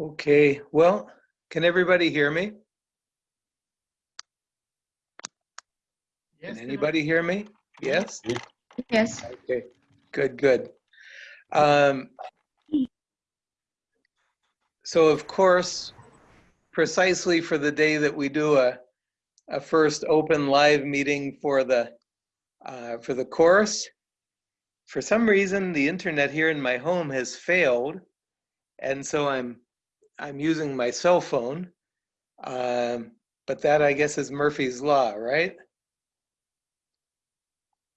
Okay, well, can everybody hear me? Yes, Can anybody hear me? Yes? Yes. Okay, good, good. Um, So of course, precisely for the day that we do a, a first open live meeting for the, uh, for the course, for some reason, the internet here in my home has failed. And so I'm, I'm using my cell phone. Um, But that, I guess, is Murphy's Law, right?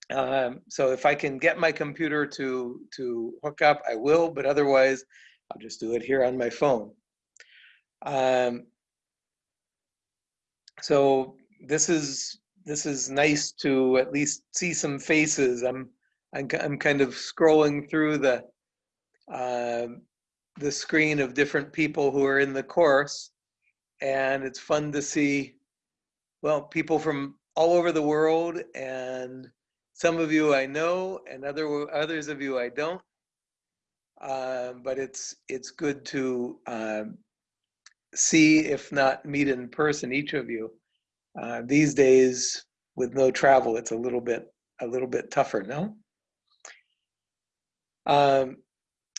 Um, so if I can get my computer to to hook up, I will. But otherwise, I'll just do it here on my phone. Um, so this is this is nice to at least see some faces. I'm I'm, I'm kind of scrolling through the um the screen of different people who are in the course, and it's fun to see well people from all over the world and some of you I know, and other others of you I don't. Um, but it's it's good to um, see, if not meet in person, each of you. Uh, these days, with no travel, it's a little bit a little bit tougher, no? Um,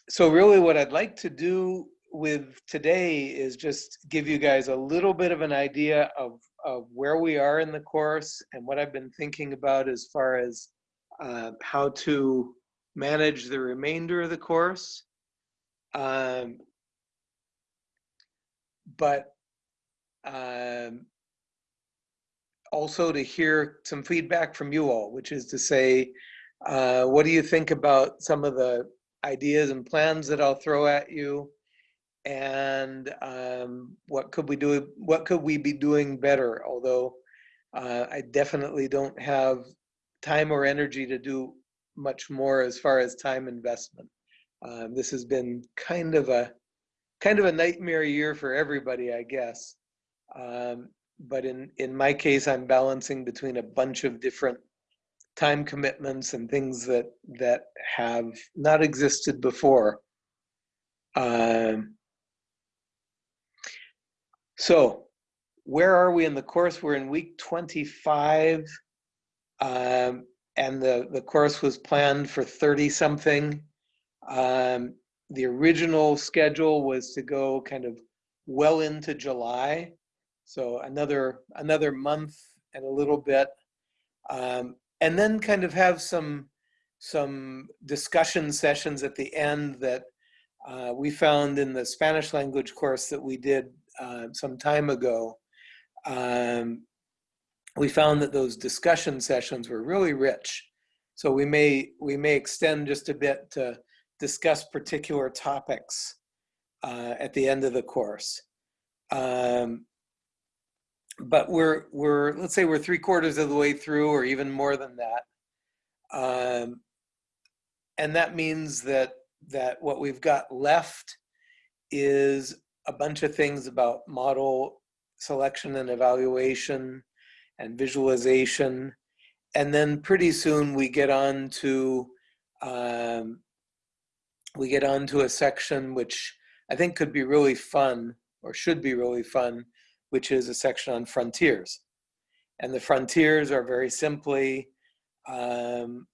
so really, what I'd like to do with today is just give you guys a little bit of an idea of of where we are in the course and what I've been thinking about as far as uh, how to manage the remainder of the course. Um, but um, also to hear some feedback from you all, which is to say, uh, what do you think about some of the ideas and plans that I'll throw at you? and um, what could we do? What could we be doing better? Although uh, I definitely don't have time or energy to do much more as far as time investment. Um, this has been kind of a kind of a nightmare year for everybody, I guess. Um, but in in my case, I'm balancing between a bunch of different time commitments and things that that have not existed before. Um, so where are we in the course? We're in week 25. Um, and the, the course was planned for 30 something. Um, the original schedule was to go kind of well into July. So another, another month and a little bit. Um, and then kind of have some, some discussion sessions at the end that uh, we found in the Spanish language course that we did uh, some time ago, um, we found that those discussion sessions were really rich. So we may we may extend just a bit to discuss particular topics uh, at the end of the course. Um, but we're we're let's say we're three quarters of the way through, or even more than that. Um, and that means that that what we've got left is a bunch of things about model selection and evaluation and visualization. And then pretty soon we get on to, um, we get on to a section which I think could be really fun or should be really fun, which is a section on frontiers. And the frontiers are very simply um,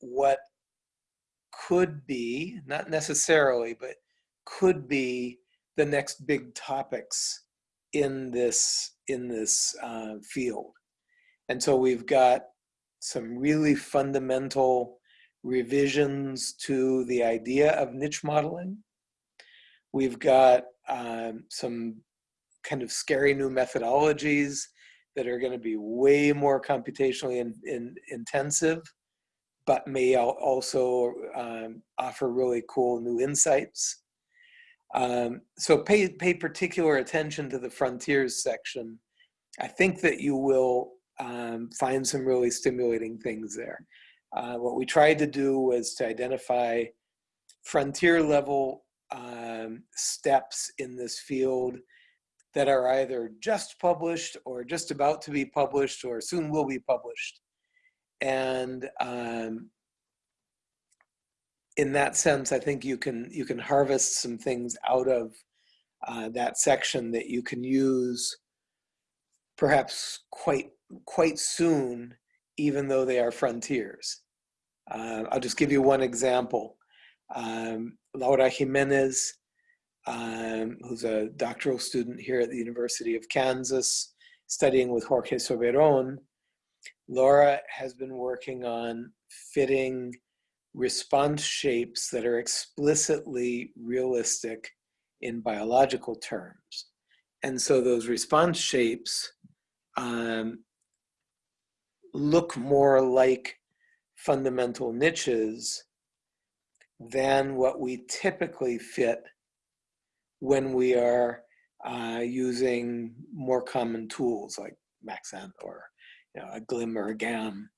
what could be, not necessarily, but could be the next big topics in this in this uh, field. And so we've got some really fundamental revisions to the idea of niche modeling. We've got um, some kind of scary new methodologies that are going to be way more computationally in, in, intensive, but may also um, offer really cool new insights. Um, so pay, pay particular attention to the frontiers section. I think that you will um, find some really stimulating things there. Uh, what we tried to do was to identify frontier level um, steps in this field that are either just published or just about to be published or soon will be published. And um, in that sense, I think you can you can harvest some things out of uh, that section that you can use perhaps quite quite soon, even though they are frontiers. Uh, I'll just give you one example. Um, Laura Jimenez, um, who's a doctoral student here at the University of Kansas, studying with Jorge Soberon, Laura has been working on fitting response shapes that are explicitly realistic in biological terms. And so those response shapes um, look more like fundamental niches than what we typically fit when we are uh, using more common tools like Maxent or you know, a Glim or a GAM.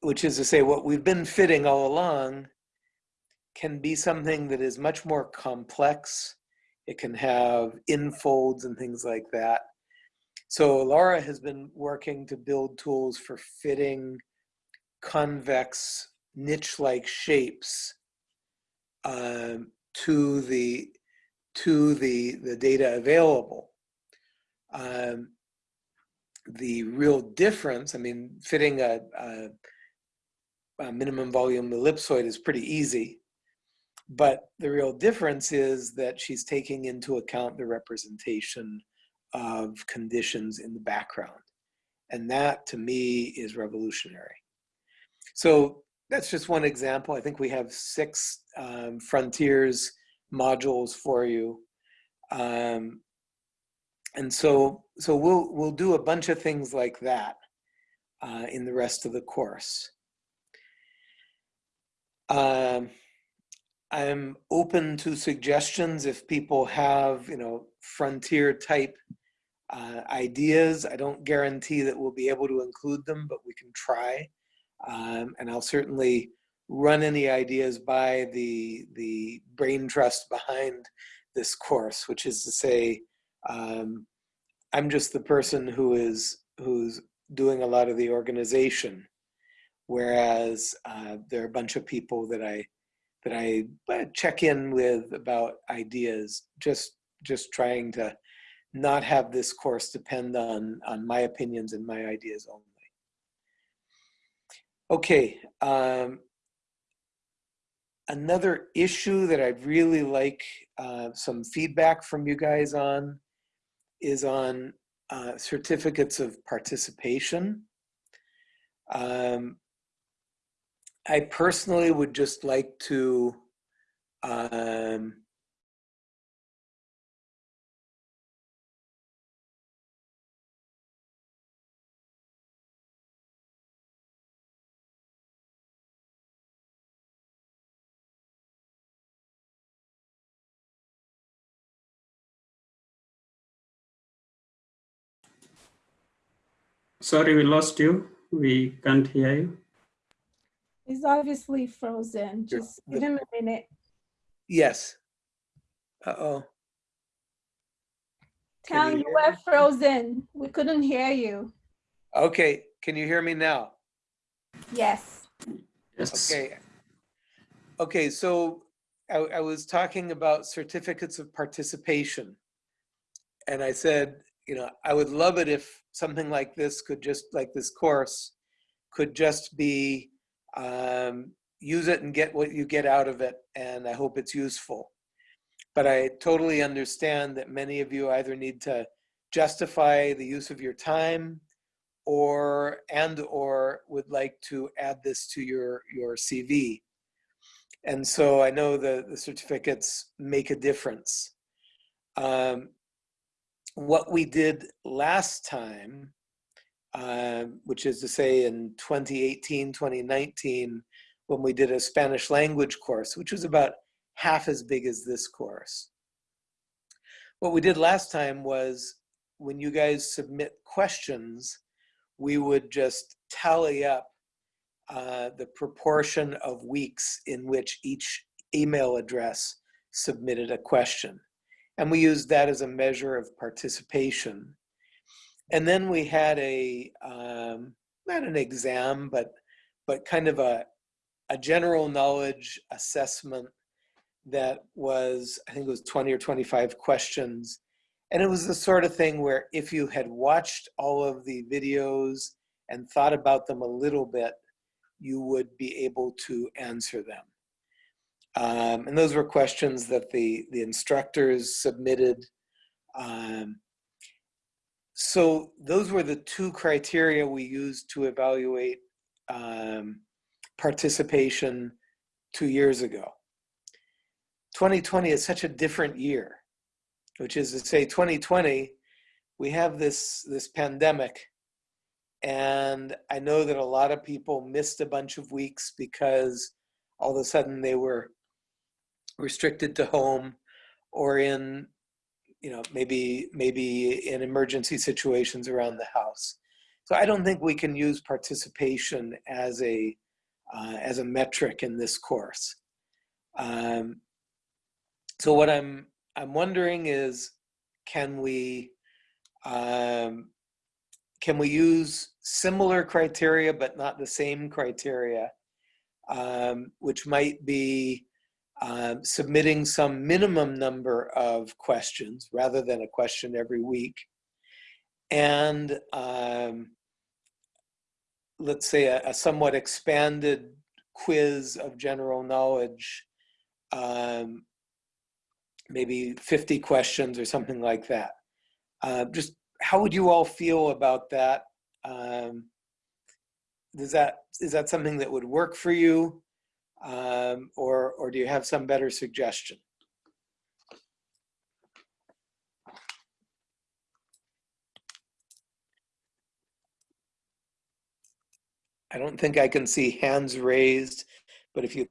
Which is to say, what we've been fitting all along can be something that is much more complex. It can have infolds and things like that. So Laura has been working to build tools for fitting convex niche-like shapes um, to the to the the data available. Um, the real difference, I mean, fitting a, a, a minimum volume ellipsoid is pretty easy, but the real difference is that she's taking into account the representation of conditions in the background. And that to me is revolutionary. So that's just one example. I think we have six um, frontiers modules for you. Um, and so, so we'll, we'll do a bunch of things like that uh, in the rest of the course. Um, I'm open to suggestions if people have, you know, frontier type uh, ideas. I don't guarantee that we'll be able to include them, but we can try. Um, and I'll certainly run any ideas by the, the brain trust behind this course, which is to say, um, I'm just the person who is who's doing a lot of the organization, whereas uh, there are a bunch of people that I that I uh, check in with about ideas, just just trying to not have this course depend on on my opinions and my ideas only. Okay, um, another issue that I'd really like uh, some feedback from you guys on is on uh, certificates of participation. Um, I personally would just like to um, Sorry, we lost you. We can't hear you. He's obviously frozen. Sure. Just give him a minute. Yes. Uh-oh. Can Town, you you hear were frozen. We couldn't hear you. Okay, can you hear me now? Yes. Yes. Okay. Okay, so I, I was talking about certificates of participation. And I said, you know, I would love it if something like this could just, like this course, could just be, um, use it and get what you get out of it, and I hope it's useful. But I totally understand that many of you either need to justify the use of your time or and or would like to add this to your your CV. And so I know the, the certificates make a difference. Um, what we did last time, uh, which is to say in 2018, 2019, when we did a Spanish language course, which was about half as big as this course. What we did last time was when you guys submit questions, we would just tally up uh, the proportion of weeks in which each email address submitted a question. And we used that as a measure of participation. And then we had a, um, not an exam, but, but kind of a, a general knowledge assessment that was, I think it was 20 or 25 questions. And it was the sort of thing where if you had watched all of the videos and thought about them a little bit, you would be able to answer them. Um, and those were questions that the, the instructors submitted. Um, so those were the two criteria we used to evaluate um, participation two years ago. 2020 is such a different year, which is to say 2020, we have this, this pandemic and I know that a lot of people missed a bunch of weeks because all of a sudden they were restricted to home or in, you know, maybe, maybe in emergency situations around the house. So I don't think we can use participation as a, uh, as a metric in this course. Um, so what I'm, I'm wondering is, can we, um, can we use similar criteria but not the same criteria, um, which might be um, submitting some minimum number of questions rather than a question every week, and um, let's say a, a, somewhat expanded quiz of general knowledge, um, maybe 50 questions or something like that. Uh, just how would you all feel about that? Um, does that is that something that would work for you, um, or or do you have some better suggestion? I don't think I can see hands raised, but if you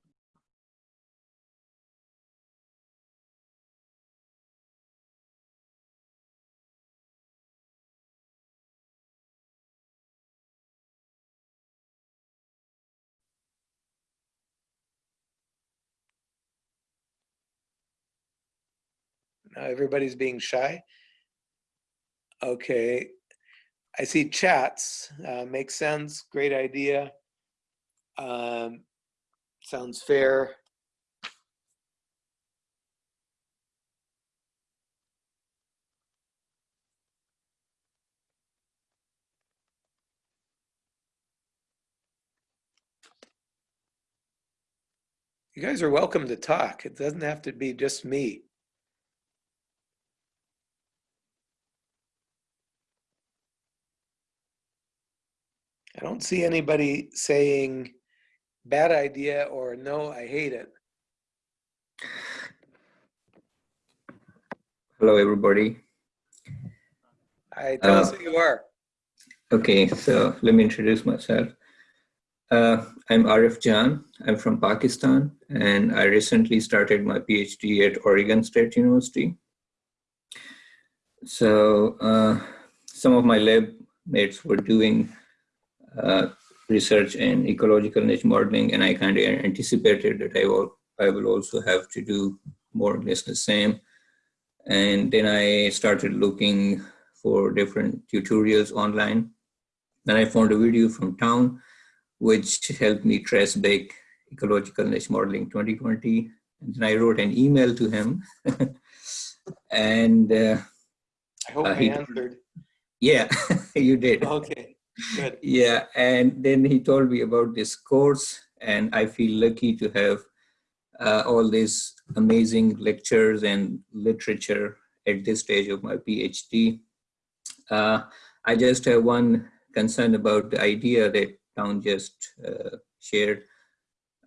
Now everybody's being shy. Okay. I see chats. Uh, makes sense. Great idea. Um, sounds fair. You guys are welcome to talk. It doesn't have to be just me. I don't see anybody saying bad idea or no, I hate it. Hello, everybody. I tell Uh, us who you are. Okay, so let me introduce myself. Uh, I'm Arif Jan. I'm from Pakistan, and I recently started my PhD at Oregon State University. So uh, some of my lab mates were doing uh, research in ecological niche modeling, and I kind of anticipated that I will, I will also have to do more or less the same. And then I started looking for different tutorials online. Then I found a video from Town, which helped me trace back ecological niche modeling 2020. And then I wrote an email to him. and uh, I hope uh, I he- answered. yeah, you did. Okay, Yeah, and then he told me about this course, and I feel lucky to have uh, all these amazing lectures and literature at this stage of my PhD. Uh, I just have one concern about the idea that Town just uh, shared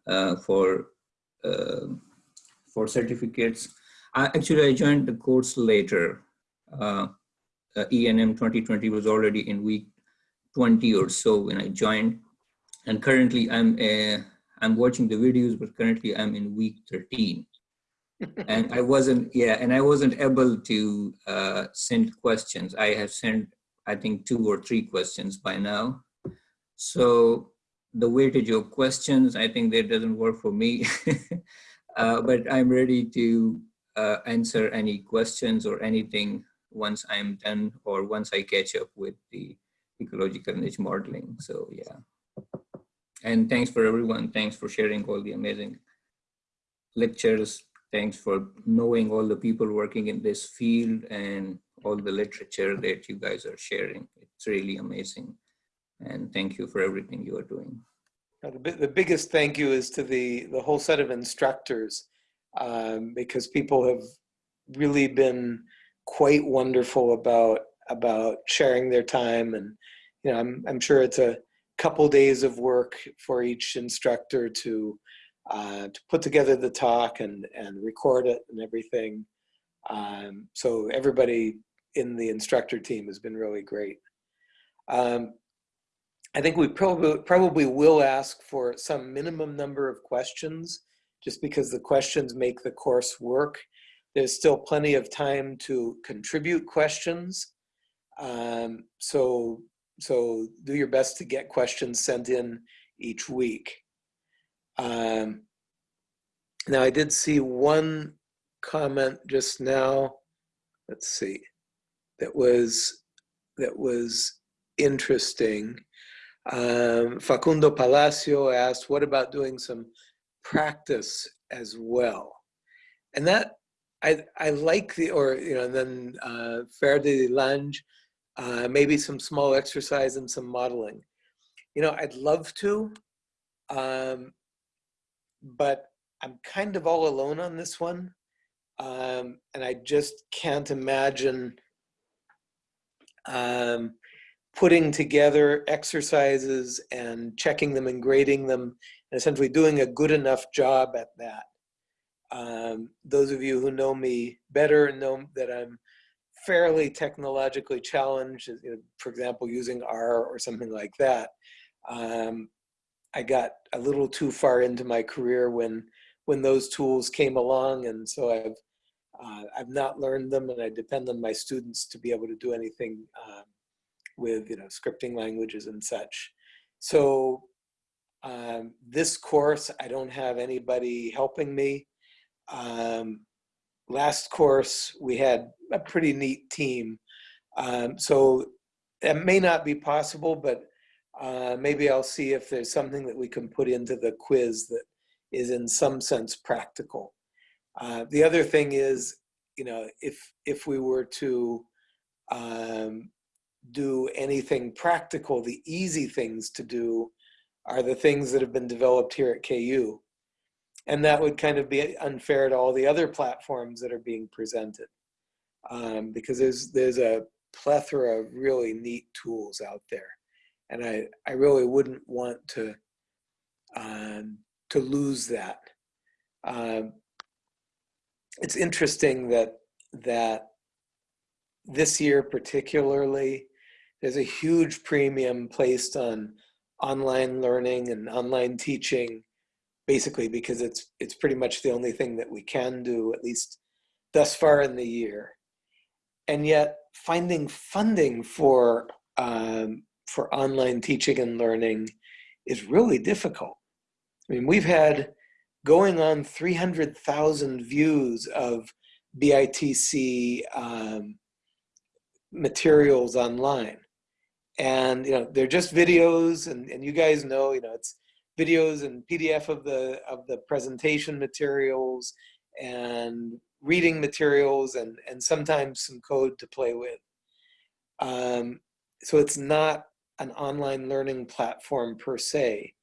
uh, for uh, for certificates. I, actually, I joined the course later. Uh, ENM 2020 was already in week 20 or so when I joined. And currently I'm uh, I'm watching the videos, but currently I'm in week 13. and I wasn't, yeah, and I wasn't able to uh, send questions. I have sent, I think, two or three questions by now. So the weightage of questions, I think that doesn't work for me. uh, but I'm ready to uh, answer any questions or anything once I'm done or once I catch up with the ecological niche modeling. So yeah. And thanks for everyone. Thanks for sharing all the amazing lectures thanks for knowing all the people working in this field and all the literature that you guys are sharing. It's really amazing. And thank you for everything you are doing. The, the biggest thank you is to the, the whole set of instructors um, because people have really been quite wonderful about, about sharing their time. And, you know, I'm, I'm sure it's a couple days of work for each instructor to, uh, to put together the talk and, and record it and everything. Um, so everybody in the instructor team has been really great. Um, I think we probably, probably will ask for some minimum number of questions, just because the questions make the course work. There's still plenty of time to contribute questions. Um, so, so do your best to get questions sent in each week. Um, now, I did see one comment just now. Let's see. That was that was interesting. Um, Facundo Palacio asked, what about doing some practice as well? And that, I, I like the, or, you know, and then uh, Fer de Lange, uh, maybe some small exercise and some modeling. You know, I'd love to, um, but I'm kind of all alone on this one. Um, and I just can't imagine um, putting together exercises and checking them and grading them and essentially doing a good enough job at that. Um, those of you who know me better know that I'm fairly technologically challenged, you know, for example, using R or something like that. Um, I got a little too far into my career when when those tools came along, and so I've uh, I've not learned them, and I depend on my students to be able to do anything um, with you know scripting languages and such. So um, this course, I don't have anybody helping me. Um, last course, we had a pretty neat team. Um, so it may not be possible, but uh, maybe I'll see if there's something that we can put into the quiz that is in some sense practical. Uh, the other thing is, you know, if if we were to um, do anything practical, the easy things to do are the things that have been developed here at KU. And that would kind of be unfair to all the other platforms that are being presented. Um, because there's, there's a plethora of really neat tools out there. And I, I really wouldn't want to, um, to lose that. Um, it's interesting that, that this year particularly, there's a huge premium placed on online learning and online teaching, basically because it's it's pretty much the only thing that we can do, at least thus far in the year. And yet, finding funding for um, for online teaching and learning is really difficult. I mean, we've had going on 300,000 views of BITC um, materials online and you know they're just videos and, and you guys know you know it's videos and pdf of the of the presentation materials and reading materials and and sometimes some code to play with. Um, so it's not an online learning platform per se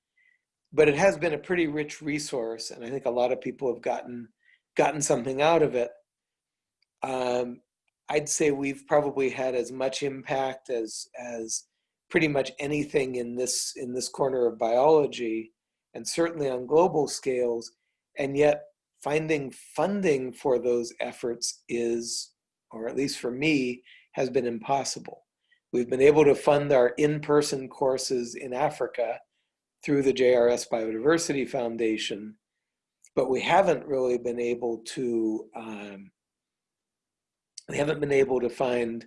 but it has been a pretty rich resource and i think a lot of people have gotten gotten something out of it. Um, I'd say we've probably had as much impact as as pretty much anything in this in this corner of biology, and certainly on global scales. And yet, finding funding for those efforts is, or at least for me, has been impossible. We've been able to fund our in-person courses in Africa through the JRS Biodiversity Foundation, but we haven't really been able to um, we haven't been able to find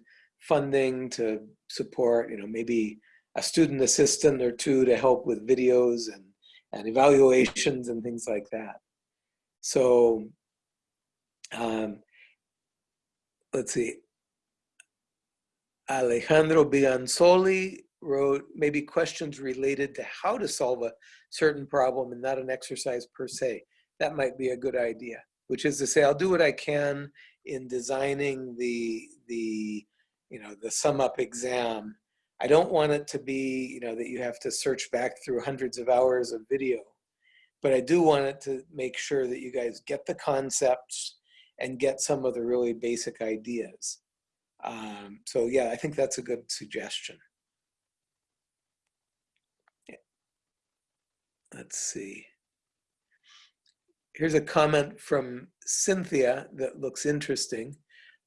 funding to support, you know, maybe a student assistant or two to help with videos and, and evaluations and things like that. So um, let's see. Alejandro Bianzoli wrote maybe questions related to how to solve a certain problem and not an exercise per se. That might be a good idea. which is to say I'll do what I can in designing the, the, you know, the sum up exam. I don't want it to be, you know, that you have to search back through hundreds of hours of video, but I do want it to make sure that you guys get the concepts and get some of the really basic ideas. Um, so yeah, I think that's a good suggestion. Let's see. Here's a comment from Cynthia that looks interesting.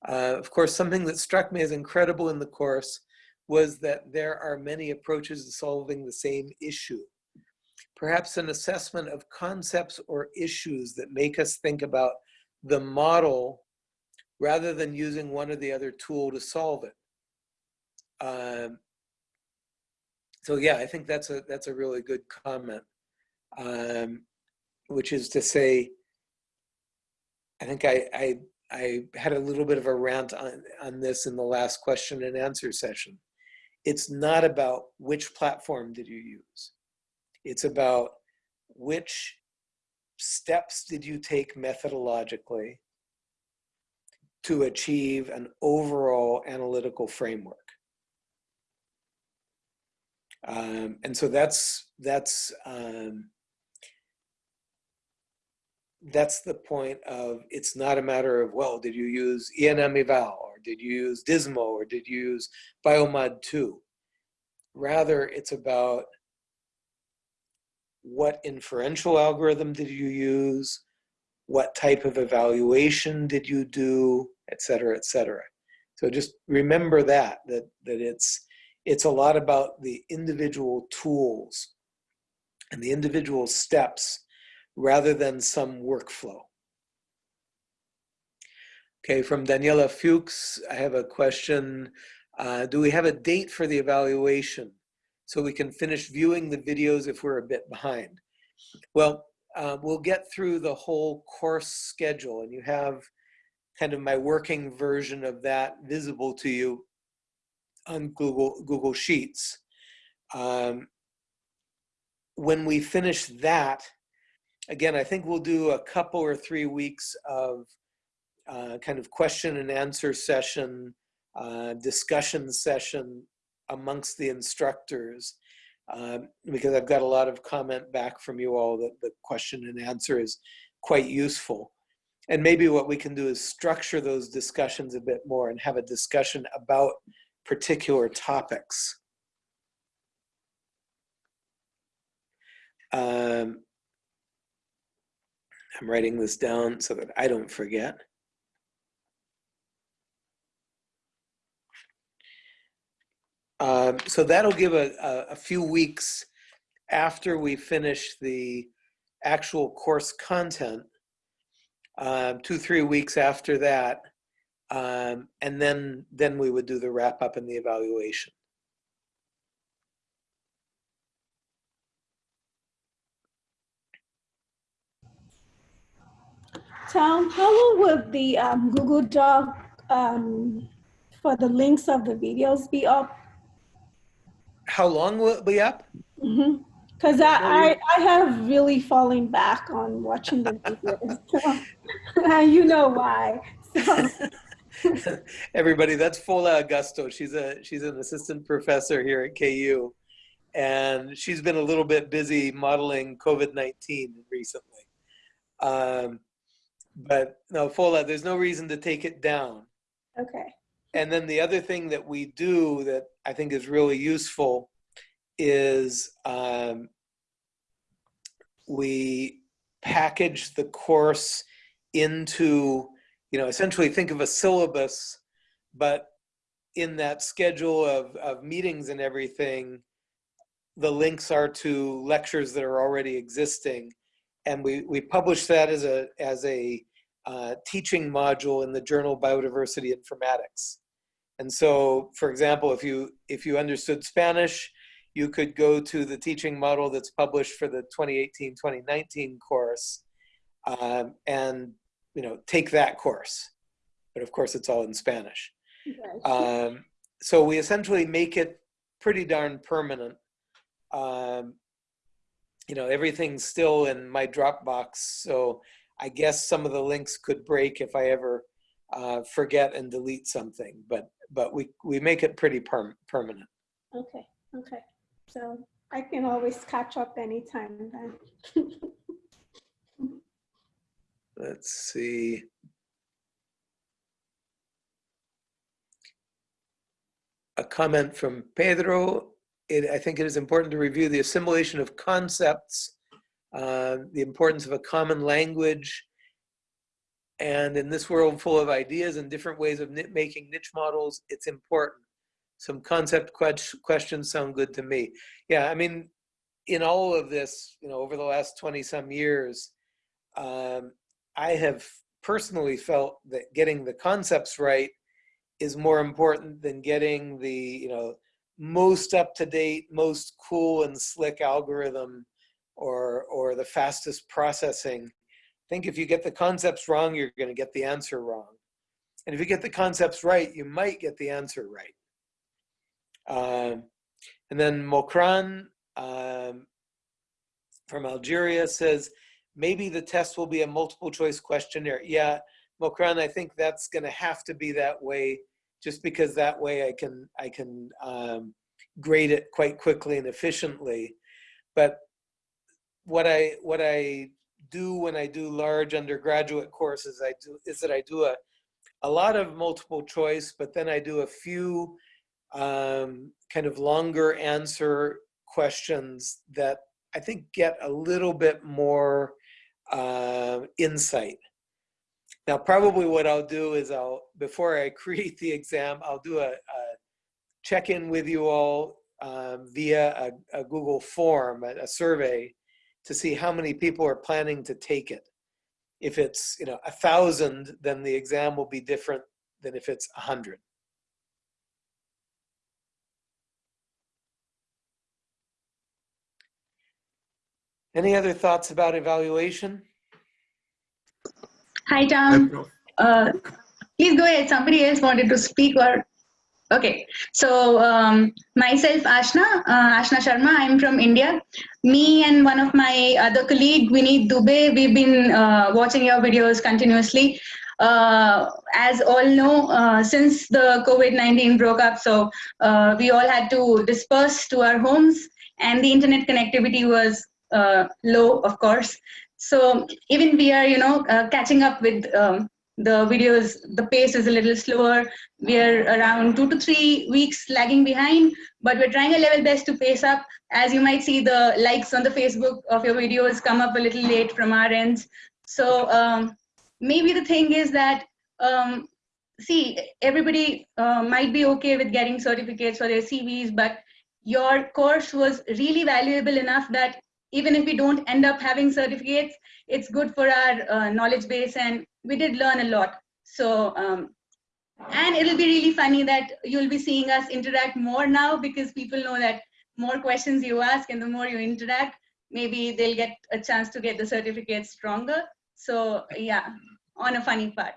Uh, of course, something that struck me as incredible in the course was that there are many approaches to solving the same issue. Perhaps an assessment of concepts or issues that make us think about the model rather than using one or the other tool to solve it. Um, so yeah, I think that's a that's a really good comment, um, which is to say, I think I, I I had a little bit of a rant on on this in the last question and answer session. It's not about which platform did you use. It's about which steps did you take methodologically to achieve an overall analytical framework. Um, and so that's that's um, that's the point of it's not a matter of well did you use ENMeval or did you use Dismo or did you use Biomod 2 rather it's about what inferential algorithm did you use? What type of evaluation did you do? Et cetera et cetera. So just remember that that that it's it's a lot about the individual tools and the individual steps rather than some workflow. Okay, from Daniela Fuchs, I have a question. Uh, do we have a date for the evaluation so we can finish viewing the videos if we're a bit behind? Well, uh, we'll get through the whole course schedule and you have kind of my working version of that visible to you on Google, Google Sheets. Um, when we finish that, again, I think we'll do a couple or three weeks of uh, kind of question and answer session, uh, discussion session amongst the instructors, um, because I've got a lot of comment back from you all that the question and answer is quite useful. And maybe what we can do is structure those discussions a bit more and have a discussion about particular topics. Um, I'm writing this down so that I don't forget. Um, so that'll give a, a, a, few weeks after we finish the actual course content, um, two, three weeks after that, um, and then, then we would do the wrap up and the evaluation. Town, how long will the um, Google Doc um, for the links of the videos be up? How long will it be up? Because I, I, I have really fallen back on watching the videos. So, you know why. So, Everybody, that's Fola Agusto. She's a she's an assistant professor here at KU, and she's been a little bit busy modeling COVID nineteen recently. Um, but no, Fola, there's no reason to take it down. okay. And then the other thing that we do that I think is really useful is um, we package the course into, you know, essentially think of a syllabus, but in that schedule of, of meetings and everything, the links are to lectures that are already existing. And we, we publish that as a, as a uh, teaching module in the journal Biodiversity Informatics. And so, for example, if you, if you understood Spanish, you could go to the teaching model that's published for the 2018-2019 course um, and you know take that course. But of course, it's all in Spanish. Okay. Um, so we essentially make it pretty darn permanent. Um, you know, everything's still in my Dropbox, so I guess some of the links could break if I ever uh, forget and delete something, but, but we, we make it pretty perm permanent. Okay, okay. So I can always catch up anytime then. Let's see. A comment from Pedro. It, I think it is important to review the assimilation of concepts, uh, the importance of a common language, and in this world full of ideas and different ways of making niche models, it's important. Some concept que- questions sound good to me. Yeah, I mean, in all of this, you know, over the last 20 some years, um, I have personally felt that getting the concepts right is more important than getting the, you know, most up to date, most cool and slick algorithm or, or the fastest processing. I think if you get the concepts wrong, you're going to get the answer wrong. And if you get the concepts right, you might get the answer right. Um, and then Mokran um, from Algeria says, maybe the test will be a multiple choice questionnaire. Yeah, Mokran, I think that's going to have to be that way, just because that way I can I can um, grade it quite quickly and efficiently. But what I what I do when I do large undergraduate courses, I do is that I do a a lot of multiple choice, but then I do a few um, kind of longer answer questions that I think get a little bit more uh, insight. Now, probably what I'll do is I'll, before I create the exam, I'll do a, a check-in with you all um, via a, a, Google form, a, a survey, to see how many people are planning to take it. If it's, you know, a thousand, then the exam will be different than if it's a hundred. Any other thoughts about evaluation? Hi, Town. Uh, please go ahead. Somebody else wanted to speak or Okay, so um, myself, Ashna, uh, Ashna Sharma, I'm from India. Me and one of my other colleague, Vineet Dubey, we've been uh, watching your videos continuously. Uh, as all know, uh, since the COVID-19 broke up, so uh, we all had to disperse to our homes and the internet connectivity was uh, low, of course. So even we are, you know, catching up with um, the videos, the pace is a little slower. We're around two to three weeks lagging behind, but we're trying a level best to pace up. As you might see, the likes on the Facebook of your videos come up a little late from our ends. So um, maybe the thing is that, um, see, everybody uh, might be okay with getting certificates for their CVs, but your course was really valuable enough that even if we don't end up having certificates, it's good for our uh, knowledge base and we did learn a lot. So, um, and it'll be really funny that you'll be seeing us interact more now because people know that more questions you ask and the more you interact, maybe they'll get a chance to get the certificate stronger. So yeah, on a funny part.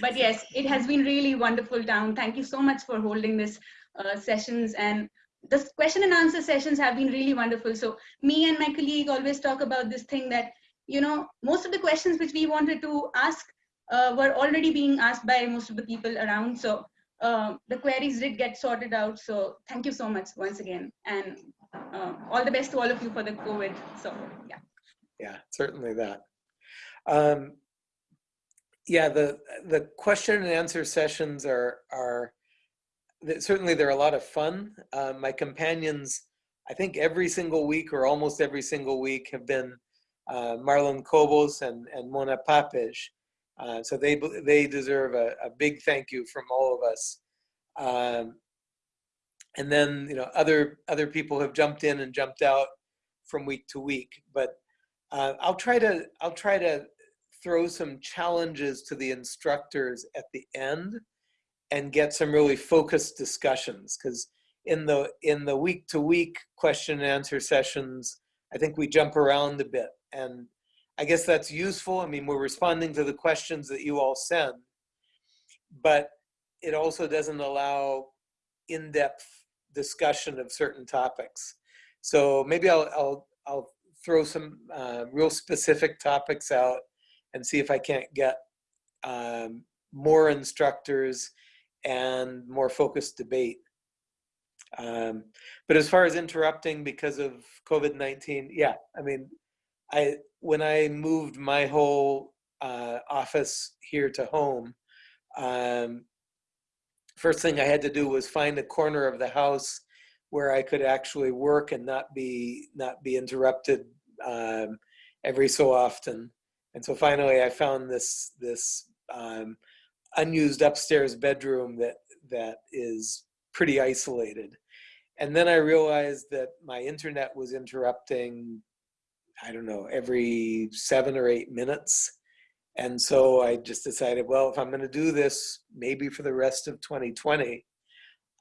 But yes, it has been really wonderful town. Thank you so much for holding this uh, sessions and the question and answer sessions have been really wonderful. So me and my colleague always talk about this thing that, you know, most of the questions which we wanted to ask uh, were already being asked by most of the people around. So uh, the queries did get sorted out. So thank you so much once again. And uh, all the best to all of you for the COVID. So yeah. Yeah, certainly that. Um, yeah, the the question and answer sessions are are certainly they're a lot of fun. Uh, my companions, I think every single week or almost every single week have been uh, Marlon Cobos and, and Mona Papeş. Uh, so they, they deserve a, a, big thank you from all of us. Um, and then, you know, other, other people have jumped in and jumped out from week to week, but uh, I'll try to, I'll try to throw some challenges to the instructors at the end and get some really focused discussions because in the in the week to week question and answer sessions i think we jump around a bit and i guess that's useful i mean we're responding to the questions that you all send but it also doesn't allow in-depth discussion of certain topics so maybe i'll i'll, I'll throw some uh, real specific topics out and see if I can't get um, more instructors and more focused debate. Um, but as far as interrupting because of COVID-19, yeah, I mean, I when I moved my whole uh, office here to home, um, first thing I had to do was find a corner of the house where I could actually work and not be not be interrupted um, every so often. And so finally, I found this this um, unused upstairs bedroom that that is pretty isolated. And then I realized that my internet was interrupting, I don't know, every seven or eight minutes. And so I just decided, well, if I'm going to do this, maybe for the rest of 2020,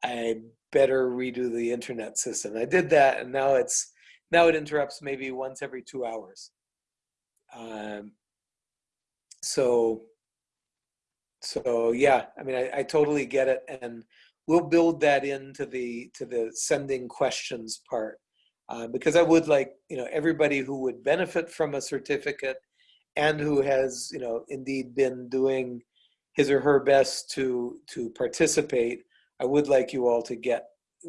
I better redo the internet system. I did that, and now it's now it interrupts maybe once every two hours. Um, so, so yeah, I mean, I, I totally get it, and we'll build that into the to the sending questions part, uh, because I would like you know everybody who would benefit from a certificate, and who has you know indeed been doing his or her best to to participate. I would like you all to get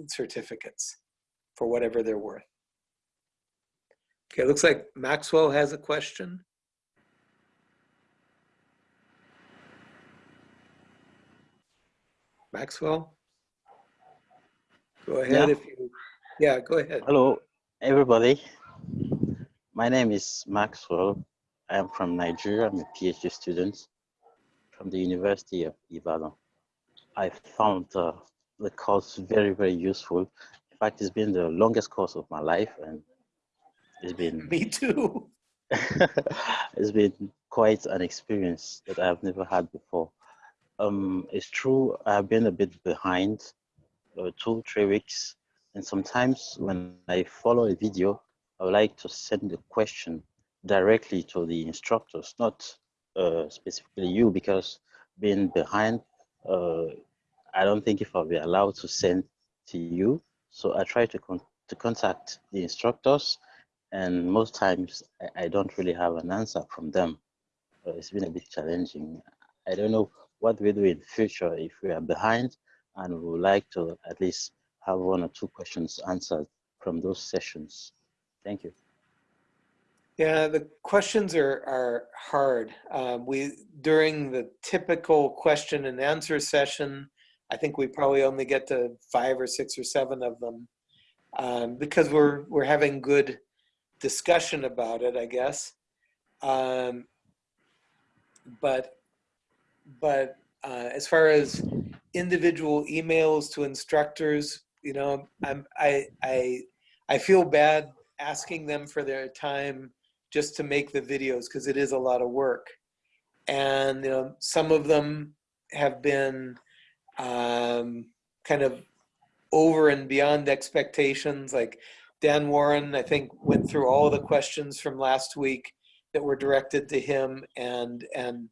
certificates for whatever they're worth. Okay, looks like Maxwell has a question. Maxwell? Go ahead Yeah. if you, yeah, go ahead. Hello, everybody. My name is Maxwell. I am from Nigeria. I'm a PhD student from the University of Ibadan. I found uh, the course very, very useful. In fact, it's been the longest course of my life, and it's been Me too. it's been quite an experience that I have never had before. Um, it's true, I've been a bit behind, uh, two, three weeks. And sometimes when I follow a video, I would like to send the question directly to the instructors, not uh, specifically you, because being behind, uh, I don't think if I'll be allowed to send to you. So I try to, con to contact the instructors and most times I, I don't really have an answer from them. Uh, it's been a bit challenging. I don't know what we do in future if we are behind and we would like to at least have one or two questions answered from those sessions. Thank you. Yeah, the questions are, are hard. Um, we, during the typical question and answer session, I think we probably only get to five or six or seven of them um, because we're, we're having good discussion about it, I guess. Um, but but uh, as far as individual emails to instructors, you know, I'm, I, I, I feel bad asking them for their time just to make the videos because it is a lot of work. And, you know, some of them have been um, kind of over and beyond expectations. Like Dan Warren, I think, went through all the questions from last week that were directed to him and, and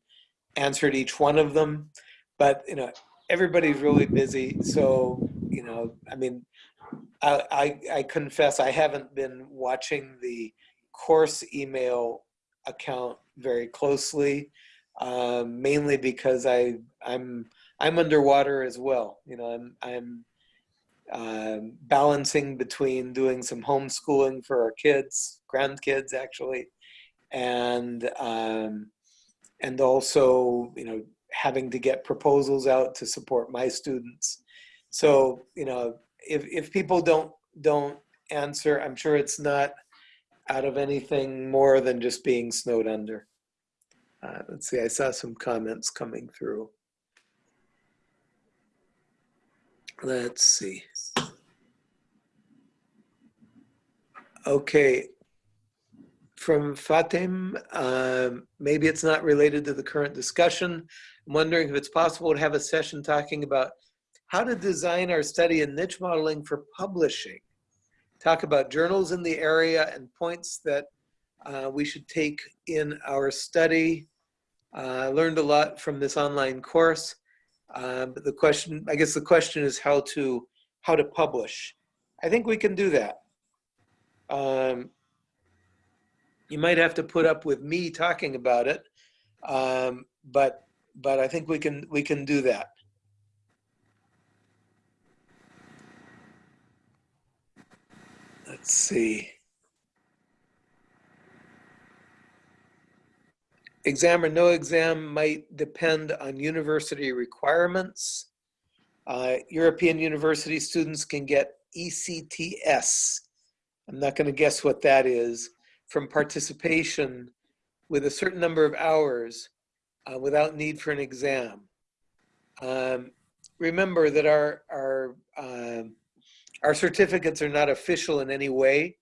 answered each one of them. But, you know, everybody's really busy. So, you know, I mean, I, I, I confess I haven't been watching the course email account very closely, um, mainly because I, I'm, I'm underwater as well. You know, I'm, I'm um, balancing between doing some homeschooling for our kids, grandkids actually, and um, and also you know having to get proposals out to support my students. So you know if if people don't don't answer, I'm sure it's not out of anything more than just being snowed under. Uh, let's see, I saw some comments coming through. Let's see. Okay. From Fatim, um, maybe it's not related to the current discussion. I'm wondering if it's possible to have a session talking about how to design our study in niche modeling for publishing. Talk about journals in the area and points that uh, we should take in our study. Uh, I learned a lot from this online course. Uh, but the question, I guess the question is how to how to publish. I think we can do that. Um, you might have to put up with me talking about it, Um, but, but I think we can, we can do that. Let's see. Exam or no exam might depend on university requirements. Uh, European university students can get ECTS. I'm not going to guess what that is from participation with a certain number of hours uh, without need for an exam. Um, remember that our our um, our certificates are not official in any way,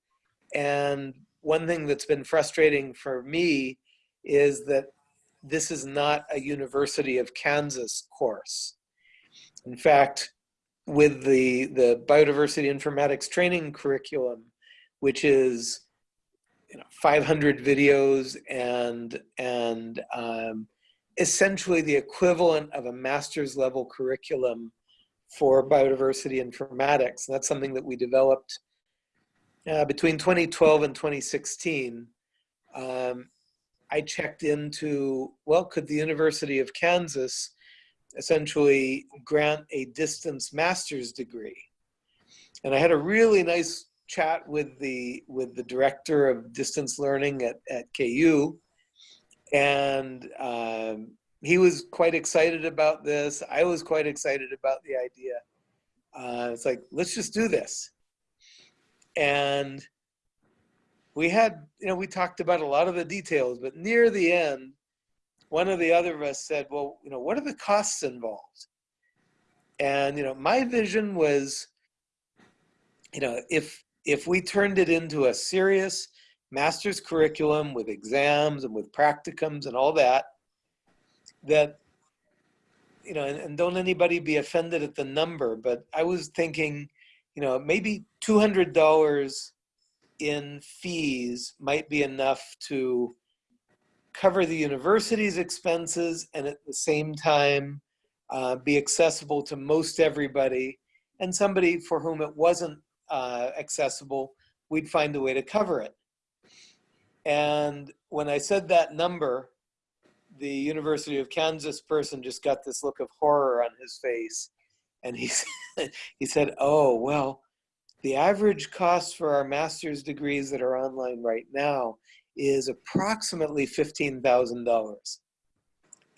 and one thing that's been frustrating for me is that this is not a University of Kansas course. In fact, with the the biodiversity informatics training curriculum, which is you know 500 videos and and um, essentially the equivalent of a master's level curriculum for biodiversity informatics. And that's something that we developed uh, between 2012 and 2016. Um, I checked into, well, could the University of Kansas essentially grant a distance master's degree? And I had a really nice chat with the with the director of distance learning at, at KU. And um, he was quite excited about this. I was quite excited about the idea. Uh, it's like, let's just do this. And we had, you know, we talked about a lot of the details, but near the end, one of the other of us said, well, you know, what are the costs involved? And, you know, my vision was, you know, if if we turned it into a serious master's curriculum with exams and with practicums and all that, that, you know, and, and don't anybody be offended at the number, but I was thinking, you know, maybe $200 in fees might be enough to cover the university's expenses and at the same time uh, be accessible to most everybody. And somebody for whom it wasn't uh, accessible, we'd find a way to cover it. And when I said that number, the University of Kansas person just got this look of horror on his face. And he he said, oh, well, the average cost for our master's degrees that are online right now is approximately $15,000.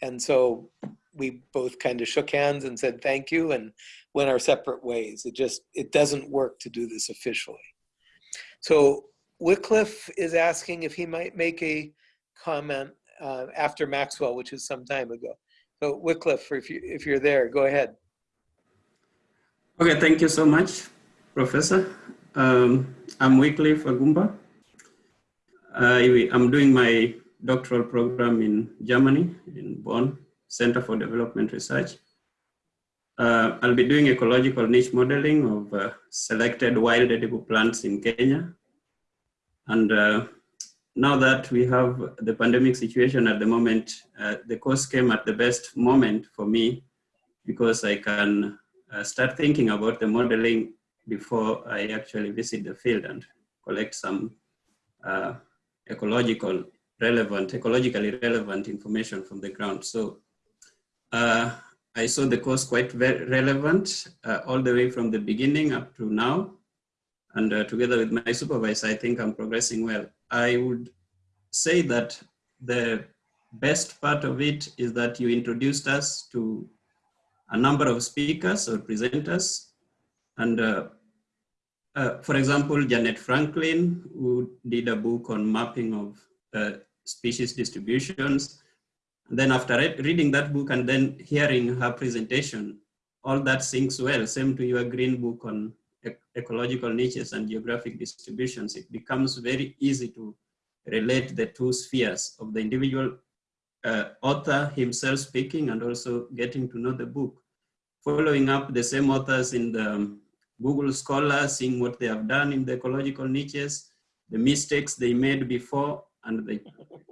And so we both kind of shook hands and said thank you and went our separate ways. It just, it doesn't work to do this officially. So Wycliffe is asking if he might make a comment uh, after Maxwell, which is some time ago. So Wycliffe, if, you, if you're there, go ahead. Okay, thank you so much, Professor. Um, I'm Wycliffe Agumba. I, I'm doing my doctoral program in Germany, in Bonn, Center for Development Research. Uh, I'll be doing ecological niche modeling of uh, selected wild edible plants in Kenya. And uh, now that we have the pandemic situation at the moment, uh, the course came at the best moment for me because I can uh, start thinking about the modeling before I actually visit the field and collect some uh, ecological relevant, ecologically relevant information from the ground. So uh, I saw the course quite relevant uh, all the way from the beginning up to now. And uh, together with my supervisor, I think I'm progressing well. I would say that the best part of it is that you introduced us to a number of speakers or presenters. And uh, uh, for example, Janet Franklin, who did a book on mapping of uh, species distributions. And then after reading that book and then hearing her presentation, all that syncs well. Same to your green book on ecological niches and geographic distributions. It becomes very easy to relate the two spheres of the individual uh, author himself speaking and also getting to know the book. Following up the same authors in the um, Google Scholar, seeing what they have done in the ecological niches, the mistakes they made before, and the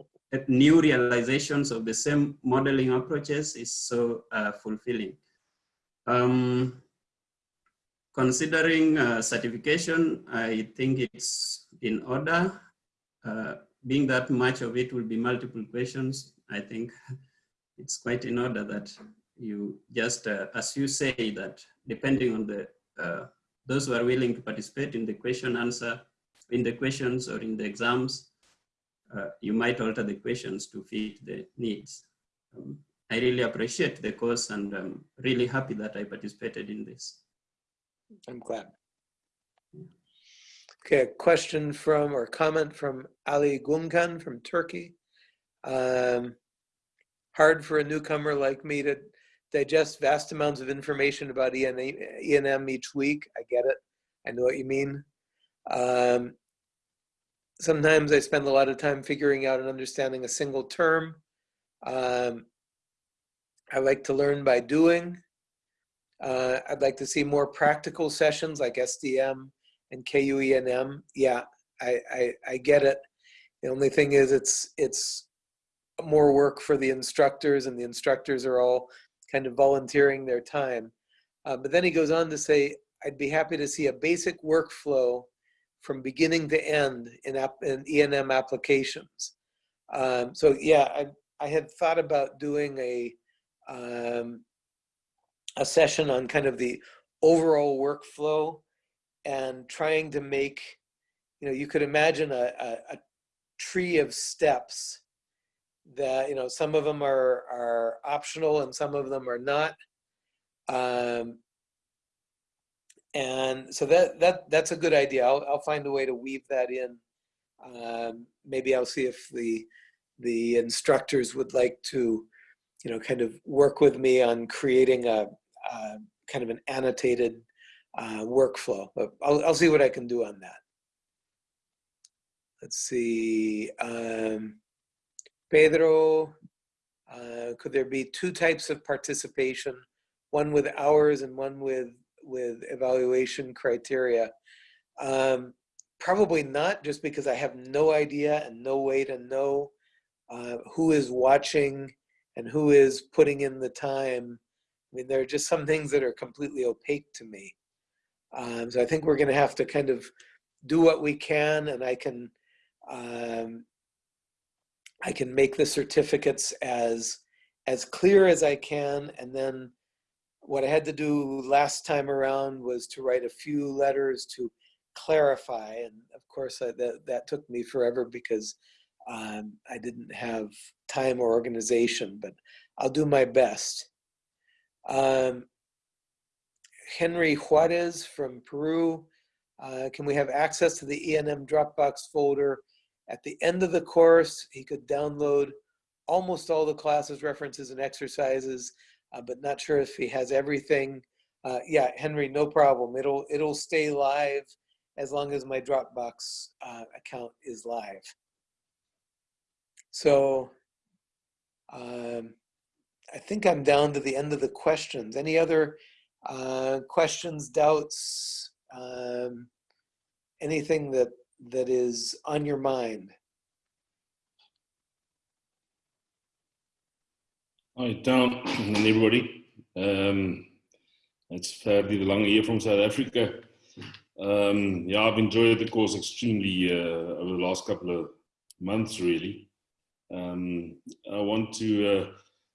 new realizations of the same modeling approaches is so uh, fulfilling. Um, considering uh, certification, I think it's in order. Uh, being that much of it will be multiple questions, I think it's quite in order that you just, uh, as you say, that depending on the uh, those who are willing to participate in the question answer, in the questions or in the exams, uh, you might alter the questions to fit the needs. Um, I really appreciate the course and I'm really happy that I participated in this. I'm glad. Okay, a question from or comment from Ali Gunkan from Turkey. Um, hard for a newcomer like me to digest vast amounts of information about ENM each week. I get it. I know what you mean. Um, sometimes I spend a lot of time figuring out and understanding a single term. Um, I like to learn by doing. Uh, I'd like to see more practical sessions like SDM and KUENM. Yeah, I, I, I get it. The only thing is it's, it's more work for the instructors and the instructors are all kind of volunteering their time. Uh, but then he goes on to say, I'd be happy to see a basic workflow from beginning to end in, app, in ENM applications. Um, so yeah, I, I had thought about doing a, um, a session on kind of the overall workflow and trying to make, you know, you could imagine a, a, a tree of steps that, you know, some of them are, are optional and some of them are not. Um, and so that that that's a good idea. I'll I'll find a way to weave that in. Um, maybe I'll see if the the instructors would like to, you know, kind of work with me on creating a, a kind of an annotated uh, workflow. But I'll I'll see what I can do on that. Let's see. Um, Pedro, uh, could there be two types of participation, one with hours and one with with evaluation criteria? Um, probably not, just because I have no idea and no way to know uh, who is watching and who is putting in the time. I mean, there are just some things that are completely opaque to me. Um, so I think we're going to have to kind of do what we can, and I can um, I can make the certificates as as clear as I can, and then what I had to do last time around was to write a few letters to clarify, and of course I, that that took me forever because um, I didn't have time or organization, but I'll do my best. Um, Henry Juarez from Peru, uh, can we have access to the ENM Dropbox folder at the end of the course, he could download almost all the classes, references, and exercises, uh, but not sure if he has everything. Uh, yeah, Henry, no problem. It'll it'll stay live as long as my Dropbox uh, account is live. So um, I think I'm down to the end of the questions. Any other uh, questions, doubts, um, anything that that is on your mind? Hi, Town and everybody. Um, it's Ferdi de Lange here from South Africa. Um, yeah, I've enjoyed the course extremely uh, over the last couple of months, really. Um, I want to uh,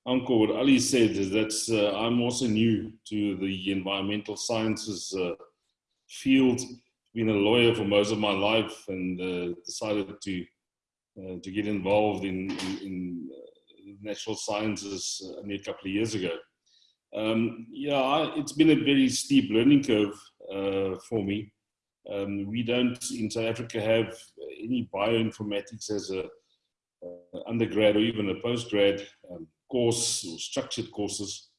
anchor what Ali said is that uh, I'm also new to the environmental sciences uh, field been a lawyer for most of my life and uh, decided to uh, to get involved in, in, in uh, natural sciences uh, only a couple of years ago. Um, yeah, I, it's been a very steep learning curve for me. Um, we don't in South Africa have any bioinformatics as a undergrad or even a postgrad um, course or structured courses.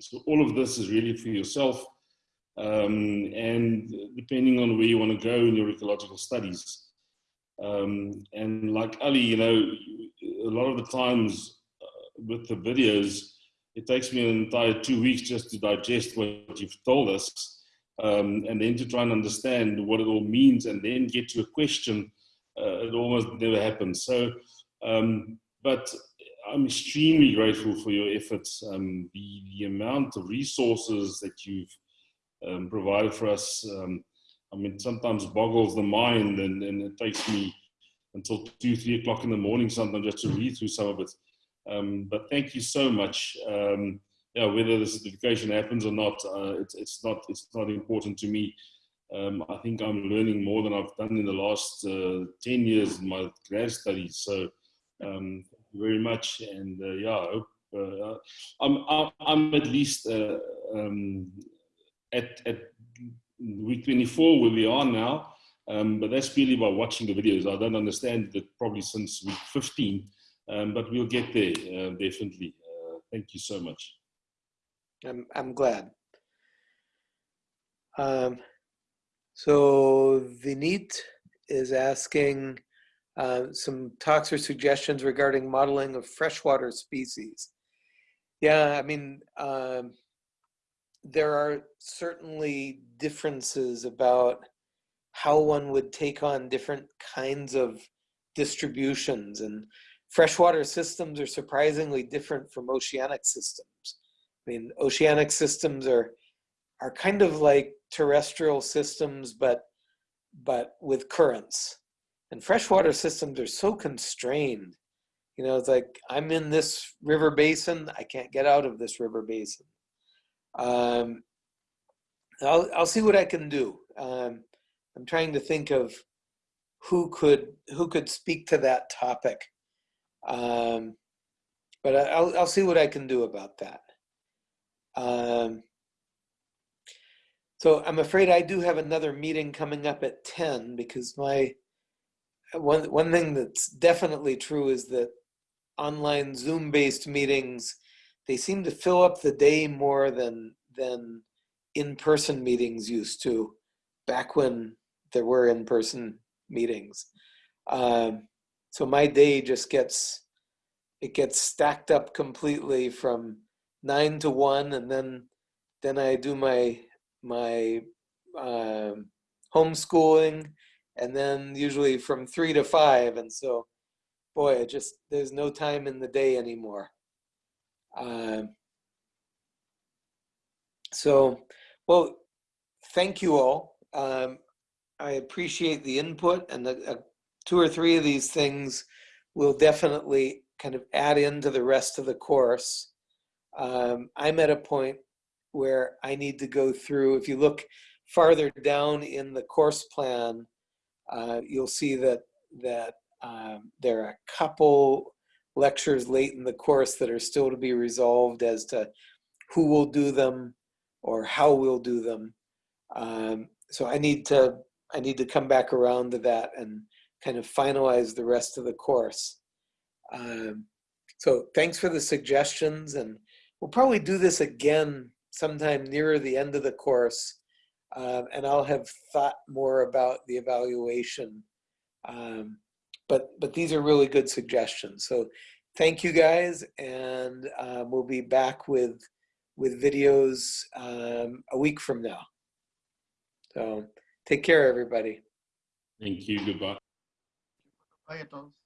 So all of this is really for yourself um, and depending on where you want to go in your ecological studies. Um, and like Ali, you know, a lot of the times uh, with the videos, it takes me an entire two weeks just to digest what you've told us um, and then to try and understand what it all means and then get to a question. Uh, it almost never happens. So, um, but I'm extremely grateful for your efforts. Um, the, the amount of resources that you've um, provided for us. Um, I mean, sometimes boggles the mind and, and it takes me until two, three o'clock in the morning sometimes just to read through some of it. Um, but thank you so much. Um, yeah, whether the certification happens or not, uh, it's, it's not it's not important to me. Um, I think I'm learning more than I've done in the last uh, 10 years in my grad studies. So um, very much. And uh, yeah, I hope, uh, I'm, I'm, at least uh, um, at, at week 24 where we are now. Um, but that's purely by watching the videos. I don't understand that probably since week 15, um, but we'll get there uh, definitely. Uh, thank you so much. I'm, I'm glad. Um, so Vinit is asking uh, some talks or suggestions regarding modeling of freshwater species. Yeah, I mean, um, there are certainly differences about how one would take on different kinds of distributions and freshwater systems are surprisingly different from oceanic systems. I mean, oceanic systems are are kind of like terrestrial systems, but but with currents. And freshwater systems are so constrained. You know, it's like I'm in this river basin, I can't get out of this river basin. Um, I'll I'll see what I can do. Um, I'm trying to think of who could who could speak to that topic. Um, but I'll I'll see what I can do about that. Um, so I'm afraid I do have another meeting coming up at 10 because my one one thing that's definitely true is that online Zoom based meetings they seem to fill up the day more than than in-person meetings used to back when there were in-person meetings. Um, so my day just gets it gets stacked up completely from nine to one, and then then I do my my um, homeschooling, and then usually from three to five, and so boy, it just there's no time in the day anymore. Um, so, well, thank you all. Um, I appreciate the input, and the, uh, two or three of these things will definitely kind of add into the rest of the course. Um, I'm at a point where I need to go through. If you look farther down in the course plan, uh, you'll see that that um, there are a couple lectures late in the course that are still to be resolved as to who will do them or how we'll do them. Um, so I need to I need to come back around to that and kind of finalize the rest of the course. Um, so thanks for the suggestions and we'll probably do this again sometime nearer the end of the course um, and I'll have thought more about the evaluation. Um, but, but these are really good suggestions. So thank you guys and um, we'll be back with, with videos um, a week from now. So take care, everybody. Thank you. Goodbye. Bye a todos.